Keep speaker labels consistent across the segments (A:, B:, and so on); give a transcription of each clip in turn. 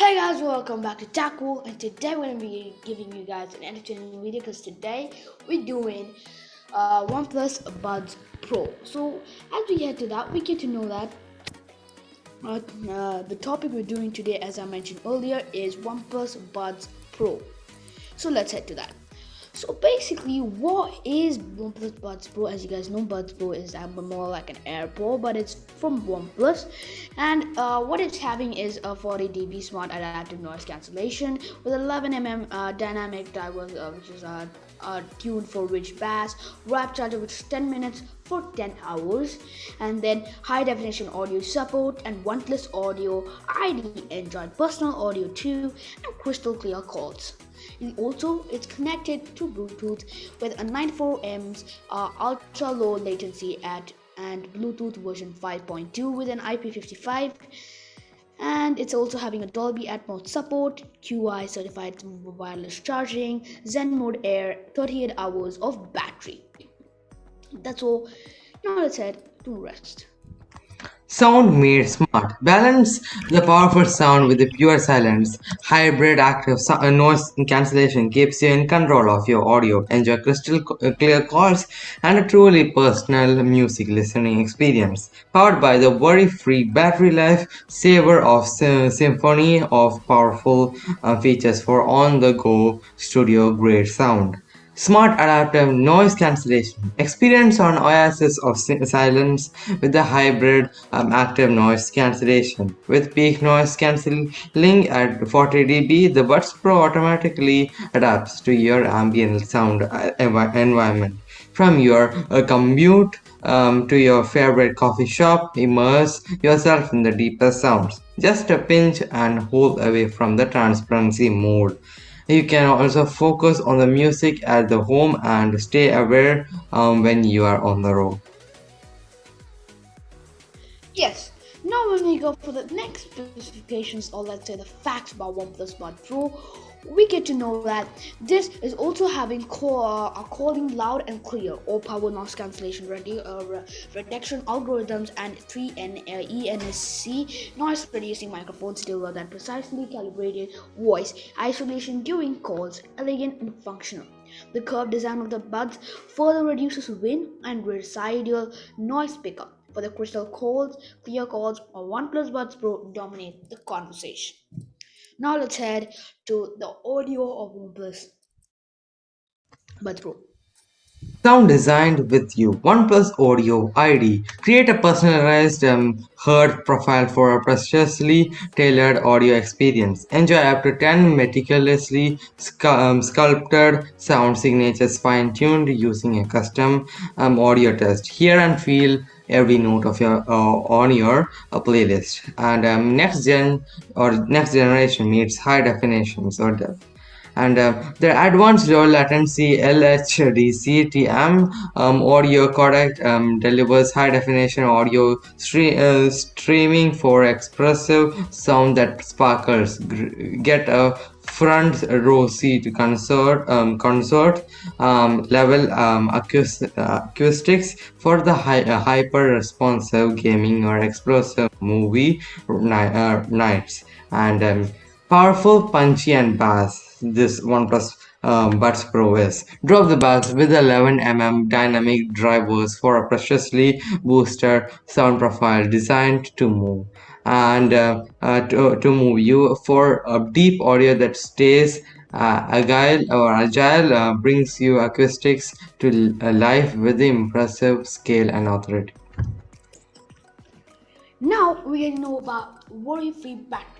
A: Hey guys, welcome back to Tackle, and today we're gonna be giving you guys an entertaining video because today we're doing uh, OnePlus Buds Pro. So as we get to that, we get to know that uh, the topic we're doing today, as I mentioned earlier, is OnePlus Buds Pro. So let's head to that. So basically, what is OnePlus Buds Pro? As you guys know, Buds Pro is more like an AirPod, but it's from OnePlus. And uh, what it's having is a 40 dB smart adaptive noise cancellation with 11 mm uh, dynamic drivers, uh, which is uh, uh, tuned for rich bass, rapid charger which is 10 minutes for 10 hours, and then high definition audio support and wireless audio, ID Android personal audio too, and crystal clear calls. It also it's connected to Bluetooth with a 94 uh, ultra low latency at and Bluetooth version 5.2 with an IP55 and it's also having a Dolby Atmos support, QI certified wireless charging, Zen mode air, 38 hours of battery. That's all. Now let's head to rest.
B: Sound made smart. Balance the powerful sound with the pure silence. Hybrid active uh, noise cancellation keeps you in control of your audio. Enjoy crystal uh, clear calls and a truly personal music listening experience. Powered by the worry-free battery life saver of symphony of powerful uh, features for on-the-go studio-grade sound. Smart Adaptive Noise Cancellation Experience on Oasis of Silence with the hybrid um, active noise cancellation. With peak noise cancelling at 40 dB, the Buds Pro automatically adapts to your ambient sound uh, environment. From your uh, commute um, to your favorite coffee shop, immerse yourself in the deepest sounds. Just a pinch and hold away from the transparency mode. You can also focus on the music at the home and stay aware um, when you are on the road.
A: Yes, now when we go for the next specifications or let's say the facts about OnePlus Buds Pro, we get to know that this is also having core, uh, calling loud and clear or power noise cancellation ready, uh, reduction algorithms and 3N uh, ENSC noise reducing microphones deliver that precisely calibrated voice isolation during calls elegant and functional. The curved design of the buds further reduces wind and residual noise pickup. For the crystal calls, clear calls, or OnePlus Buds Pro dominate the conversation. Now let's head to the audio of OnePlus Buds Pro.
B: Sound designed with you. OnePlus Audio ID. Create a personalized um, heard profile for a preciously tailored audio experience. Enjoy up to 10 meticulously um, sculpted sound signatures fine-tuned using a custom um, audio test. Hear and feel every note of your uh, on your uh, playlist. And um, next gen or next generation meets high definitions or depth and uh, the advanced low latency LHDC-TM um, audio codec um, delivers high definition audio stre uh, streaming for expressive sound that sparkles. Get a front row seat to concert um, concert um, level um, acoust acoustics for the hi uh, hyper responsive gaming or explosive movie ni uh, nights and um, powerful punchy and bass this OnePlus um, Buds Pro is. Drop the bags with 11mm dynamic drivers for a preciously boosted sound profile designed to move and uh, uh, to, to move you for a deep audio that stays uh, agile or agile uh, brings you acoustics to uh, life with impressive scale and authority.
A: Now we know about worry-free battery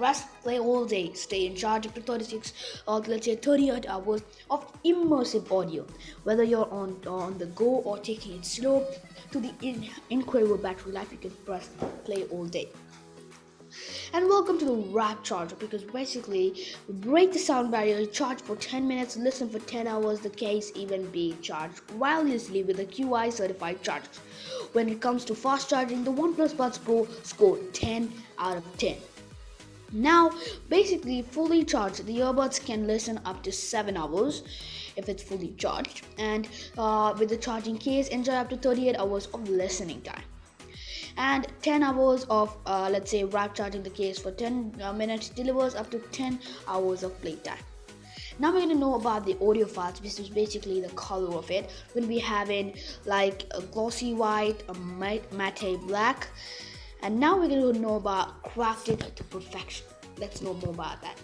A: Press play all day, stay in charge up to 36 or let's say 38 hours of immersive audio. Whether you're on, on the go or taking it slow, to the in, incredible battery life, you can press play all day. And welcome to the Rapid Charger because basically break the sound barrier, charge for 10 minutes, listen for 10 hours, the case even be charged wirelessly with a QI certified chargers. When it comes to fast charging, the OnePlus Buds Pro scored 10 out of 10. Now, basically, fully charged, the earbuds can listen up to 7 hours if it's fully charged, and uh, with the charging case, enjoy up to 38 hours of listening time. and 10 hours of uh, let's say rapid charging the case for 10 uh, minutes delivers up to 10 hours of playtime now we're gonna know about the audio files which is basically the color of it. We'll be having like a glossy white a matte black and now we're gonna know about crafted to perfection let's know more about that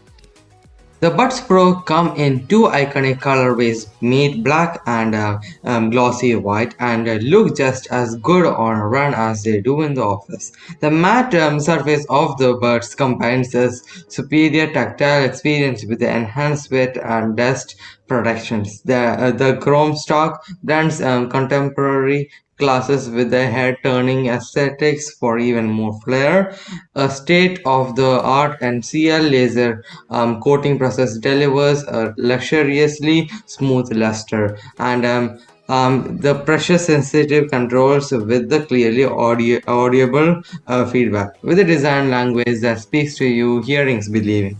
B: the Buds Pro come in two iconic colorways, matte black and uh, um, glossy white, and uh, look just as good on a run as they do in the office. The matte um, surface of the Buds combines a superior tactile experience with the enhanced weight and dust protections. The, uh, the chrome stock blends um, contemporary classes with the head-turning aesthetics for even more flair. A state-of-the-art NCL laser um, coating process delivers a luxuriously smooth luster, and um, um, the pressure-sensitive controls with the clearly audible uh, feedback, with a design language that speaks to you, hearings believing.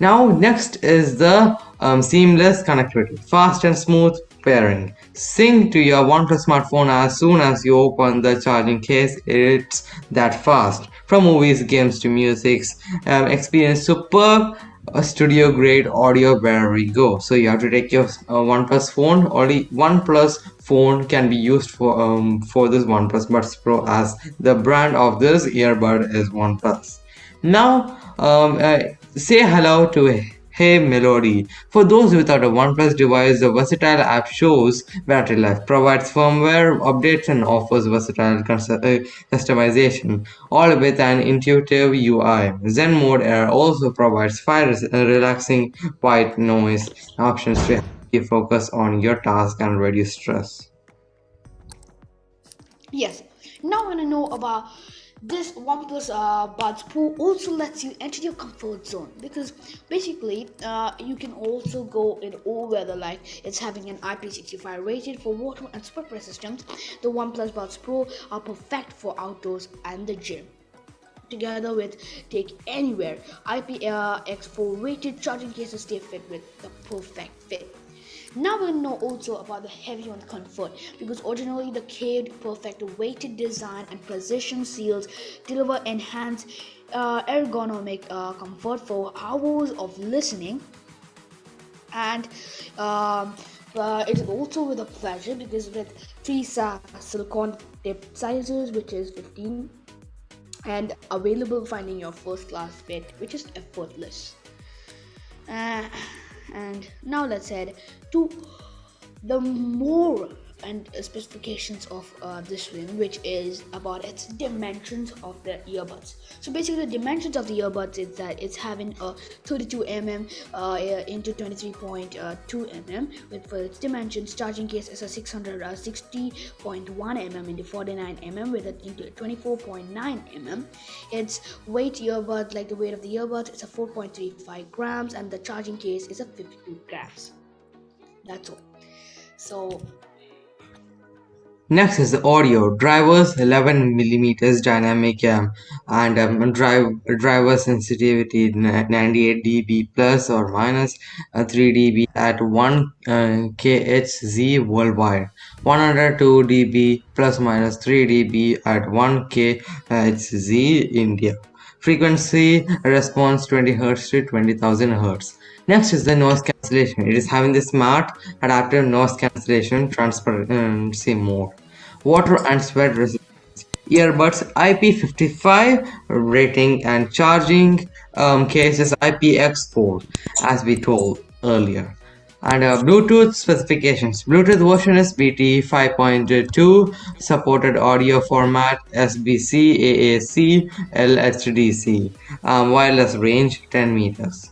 B: Now, next is the um, seamless connectivity, fast and smooth pairing. Sync to your OnePlus smartphone as soon as you open the charging case. It's that fast. From movies, games to music, um, experience superb uh, studio grade audio wherever you go. So you have to take your uh, OnePlus phone. Only OnePlus phone can be used for um, for this OnePlus Buds Pro as the brand of this earbud is OnePlus. Now um, uh, say hello to Hey Melody. For those without a OnePlus device, the versatile app shows battery life, provides firmware updates, and offers versatile uh, customization, all with an intuitive UI. Zen Mode Air also provides five uh, relaxing white noise options to help you focus on your task and reduce stress.
A: Yes, now I want to know about this OnePlus uh, Buds Pro also lets you enter your comfort zone because basically uh, you can also go in all weather like it's having an IP65 rated for water and split systems. The OnePlus Buds Pro are perfect for outdoors and the gym together with take anywhere IPX4 rated charging cases stay fit with the perfect fit now we know also about the heavy on comfort because originally the caved perfect weighted design and precision seals deliver enhanced uh, ergonomic uh, comfort for hours of listening. And um, uh, it is also with a pleasure because with three silicone tip sizes which is 15 and available finding your first class fit which is effortless. Uh, and now let's head to the more and specifications of uh, this one which is about its dimensions of the earbuds. So basically the dimensions of the earbuds is that it's having a 32 mm uh, into 23.2 mm with for its dimensions charging case is a 660.1 mm into 49 mm with it into 24.9 mm its weight earbud like the weight of the earbuds is a 4.35 grams and the charging case is a 52 grams. That's all. So
B: Next is the audio. Drivers 11mm dynamic um, and um, drive driver sensitivity 98 dB plus or minus uh, 3 dB at 1 uh, kHz worldwide. 102 dB plus minus 3 dB at 1 kHz India. Frequency response 20 Hz to 20,000 Hz. Next is the noise cancellation. It is having the smart adaptive noise cancellation transparency mode. Water and sweat resistance. Earbuds IP55 rating and charging um, cases IPX4 as we told earlier. And uh, Bluetooth specifications. Bluetooth version is BT 5.2, supported audio format SBC, AAC, LHDC, um, wireless range 10 meters.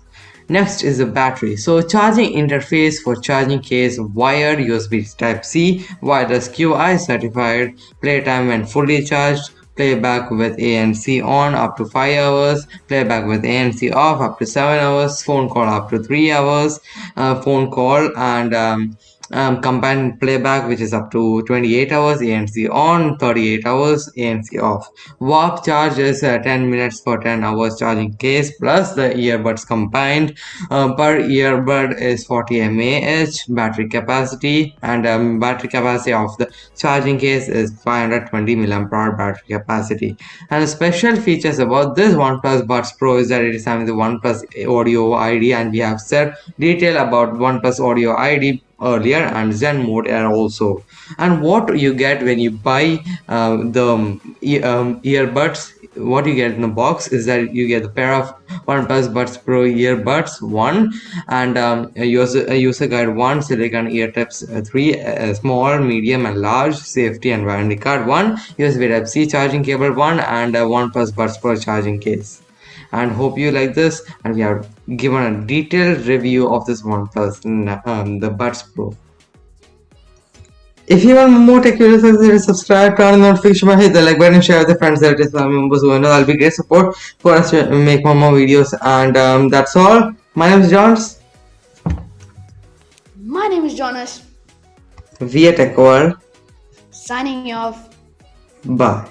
B: Next is the battery. So charging interface for charging case wired USB Type-C, wireless QI certified, playtime when fully charged, playback with ANC on up to 5 hours, playback with ANC off up to 7 hours, phone call up to 3 hours, uh, phone call and um, um, combined playback which is up to 28 hours ANC on 38 hours ANC off. Warp charge is uh, 10 minutes for 10 hours charging case plus the earbuds combined uh, per earbud is 40 mAh battery capacity and um, battery capacity of the charging case is 520 mAh battery capacity. And special features about this OnePlus Buds Pro is that it is having the OnePlus Audio ID and we have said detail about OnePlus Audio ID earlier and Zen mode air also. And what you get when you buy uh, the um, earbuds what you get in the box is that you get a pair of OnePlus Buds Pro earbuds one and um, a user a user guide one silicon ear tips uh, three uh, small medium and large safety and warranty card one USB Type C charging cable one and a OnePlus Buds Pro charging case and hope you like this and we have given a detailed review of this OnePlus um, the Buds Pro if you want more tech videos, subscribe, turn on the notification bell, hit the like button, share with your friends, that is family members who know that'll be great support for us to make more more videos. And um, that's all. My name is Johns.
A: My name is Jonas.
B: We are Tech World.
A: Signing off.
B: Bye.